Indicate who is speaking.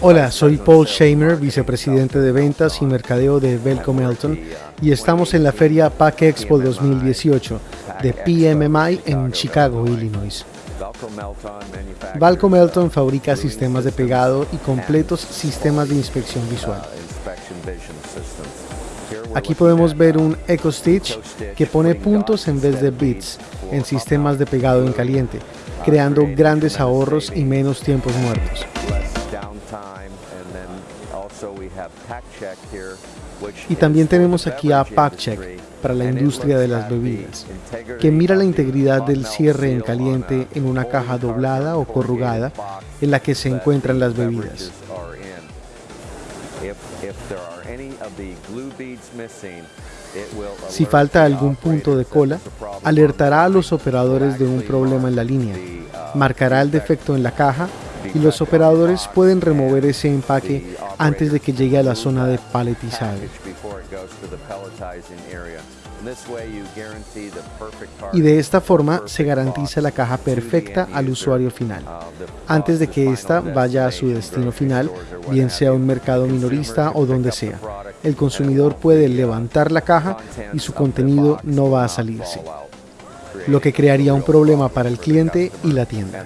Speaker 1: Hola, soy Paul Shamer, vicepresidente de ventas y mercadeo de Velco Melton y estamos en la feria PAC Expo 2018 de PMMI en Chicago, Illinois. Valco Melton fabrica sistemas de pegado y completos sistemas de inspección visual. Aquí podemos ver un Eco Stitch que pone puntos en vez de bits en sistemas de pegado en caliente, creando grandes ahorros y menos tiempos muertos. Y también tenemos aquí a PackCheck para la industria de las bebidas, que mira la integridad del cierre en caliente en una caja doblada o corrugada en la que se encuentran las bebidas. Si falta algún punto de cola, alertará a los operadores de un problema en la línea, marcará el defecto en la caja y los operadores pueden remover ese empaque antes de que llegue a la zona de paletizado. Y de esta forma se garantiza la caja perfecta al usuario final, antes de que ésta vaya a su destino final, bien sea un mercado minorista o donde sea. El consumidor puede levantar la caja y su contenido no va a salirse, lo que crearía un problema para el cliente y la tienda.